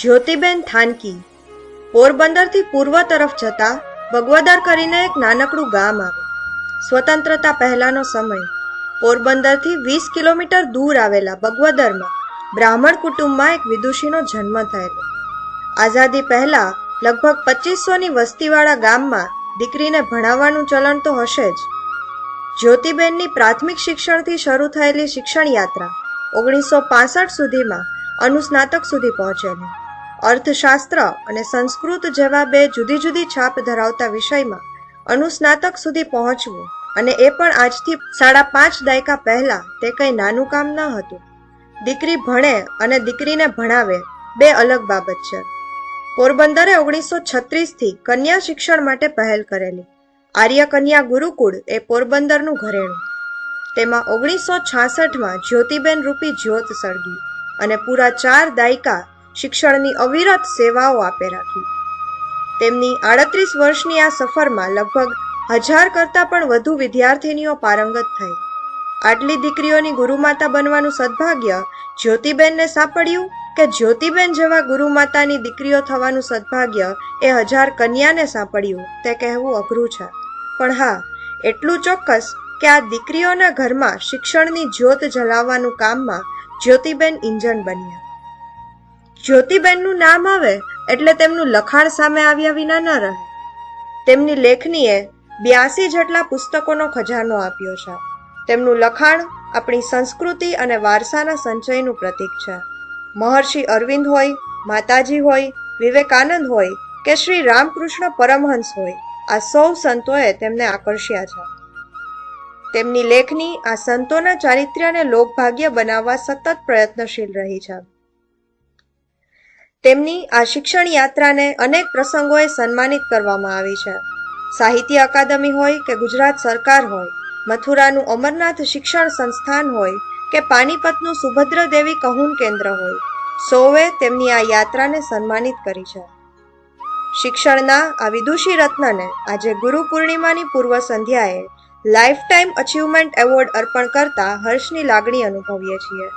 જ્યોતિબેન થાનકી. પોરબંદરથી પૂર્વ તરફ જતા બગવદર કરીને એક નાનકડું ગામ આવે. સ્વતંત્રતા પહેલાનો સમય. પોરબંદરથી વીસ કિલોમીટર દૂર આવેલા બગવદરમાં બ્રાહ્મણ કુટુંબમાં એક વિદુષીનો જન્મ થયેલો. આઝાદી પહેલા લગભગ પચીસોની વસ્તીવાળા ગામમાં દીકરીને ભણાવવાનું ચલણ તો હશે જ. જ્યોતિબેનની પ્રાથમિક શિક્ષણથી શરૂ થયેલી શિક્ષણ યાત્રા ઓગણીસો પાસઠ સુધીમાં અનુસ્નાતક સુધી પહોંચેલી. અર્થશાસ્ત્ર અને સંસ્કૃત જેવા બે જુદી જુદી છાપ ધરાવતા વિષયમાં અનુસ્નાતક સુધી પહોંચવું અને એ પણ આજથી સાડા પાંચ દાયકા પહેલા તે કંઈ નાનું કામ ન હતું. દીકરી ભણે અને દીકરીને ભણાવે બે અલગ બાબત છે. પોરબંદરે ઓગણીસો છત્રીસથી કન્યા શિક્ષણ માટે પહેલ કરેલી. આર્ય કન્યા ગુરુકુળ એ પોરબંદરનું ઘરેણું. તેમાં ઓગણીસો છાસઠમાં જ્યોતિબેન રૂપી જ્યોત સળગી અને પૂરા ચાર દાયકા શિક્ષણની અવિરત સેવાઓ આપે રાખી. તેમની આડત્રીસ વર્ષની આ સફરમાં લગભગ હજાર કરતાં પણ વધુ વિદ્યાર્થીનીઓ પારંગત થઈ. આટલી દીકરીઓની ગુરુમાતા બનવાનું સદભાગ્ય જ્યોતિબેનને સાંપડ્યું કે જ્યોતિબેન જેવા ગુરુમાતાની દીકરીઓ થવાનું સદભાગ્ય એ હજાર કન્યાને સાંપડ્યું, તે કહેવું અઘરું છે. પણ હા, એટલું ચોક્કસ કે આ દીકરીઓના ઘરમાં શિક્ષણની જ્યોત જલાવવાનું કામમાં જ્યોતિબેન ઇંજણ બન્યા. જ્યોતિબેનનું નામ આવે એટલે તેમનું લખાણ સામે આવ્યા વિના ન રહે. તેમની લેખનીએ બ્યાસી જેટલા પુસ્તકોનો ખજાનો આપ્યો છે. તેમનું લખાણ આપણી સંસ્કૃતિ અને વારસાના સંચયનું પ્રતીક છે. મહર્ષિ અરવિંદ હોય, માતાજી હોય, વિવેકાનંદ હોય કે શ્રી રામકૃષ્ણ પરમહંસ હોય, આ સૌ સંતોએ તેમને આકર્ષ્યા છે. તેમની લેખની આ સંતોના ચારિત્ર્યને લોકભાગ્ય બનાવવા સતત પ્રયત્નશીલ રહી છે. તેમની આ શિક્ષણ યાત્રાને અનેક પ્રસંગોએ સન્માનિત કરવામાં આવી છે. સાહિત્ય અકાદમી હોય કે ગુજરાત સરકાર હોય, મથુરાનું અમરનાથ શિક્ષણ સંસ્થાન હોય કે પાણીપતનું સુભદ્ર દેવી કહુન કેન્દ્ર હોય સૌએ તેમની આ યાત્રાને સન્માનિત કરી છે. શિક્ષણના આ વિદુષી રત્નને આજે ગુરુ પૂર્ણિમાની પૂર્વ સંધ્યાએ લાઈફ ટાઈમ અચીવમેન્ટ એવોર્ડ અર્પણ કરતા હર્ષની લાગણી અનુભવીએ છીએ.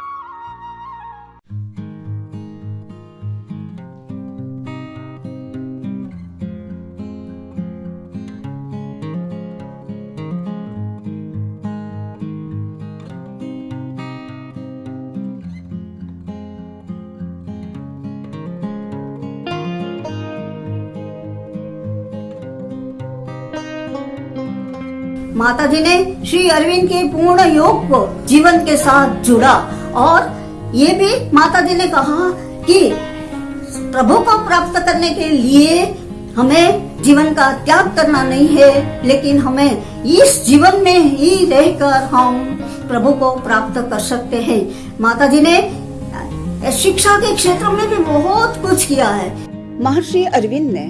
माता जी ने श्री अरविंद के पूर्ण योग को जीवन के साथ जुड़ा। और ये भी माता जी ने कहा कि प्रभु को प्राप्त करने के लिए हमें जीवन का त्याग करना नहीं है, लेकिन हमें इस जीवन में ही रहकर हम प्रभु को प्राप्त कर सकते हैं। माता जी ने शिक्षा के क्षेत्र में भी बहुत कुछ किया है। महर्षि अरविंद ने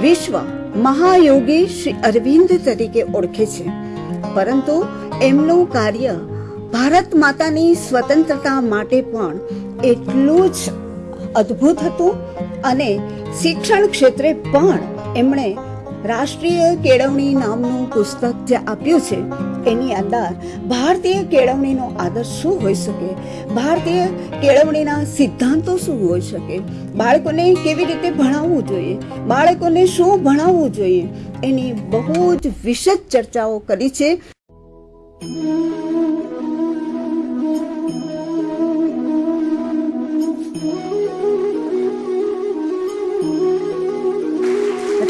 विश्व મહાયોગી શ્રી અરવિંદ તરીકે ઓળખે છે. પરંતુ એમનું કાર્ય ભારત માતાની સ્વતંત્રતા માટે પણ એટલું જ અદ્ભુત હતું અને શિક્ષણ ક્ષેત્રે પણ એમણે રાષ્ટ્રીય કેળવણી નામનું પુસ્તક જે આપ્યું છે, એની અંદર ભારતીય કેળવણીનો આદર્શ શું હોઈ શકે? ભારતીય કેળવણીના સિદ્ધાંતો શું હોઈ શકે? બાળકોને કેવી રીતે ભણાવવું જોઈએ? બાળકોને શું ભણાવવું જોઈએ? એની બહુ જ વિશદ ચર્ચાઓ કરી છે.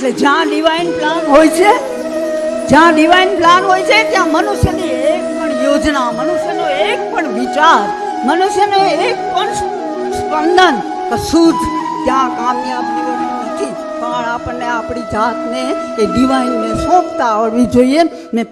એટલે જ્યાં ડિવાઇન પ્લાન હોય છે, જ્યાં ડિવાઇન પ્લાન હોય છે, ત્યાં મનુષ્યની એક પણ યોજના, મનુષ્યનો એક પણ વિચાર, મનુષ્યનો એક પણ સ્પંદન કશું જ ત્યાં કામયાબ નીવડતું નથી. પણ આપણને આપણી જાતને એ ડિવાઇનને સોંપતા આવડવી જોઈએ મેં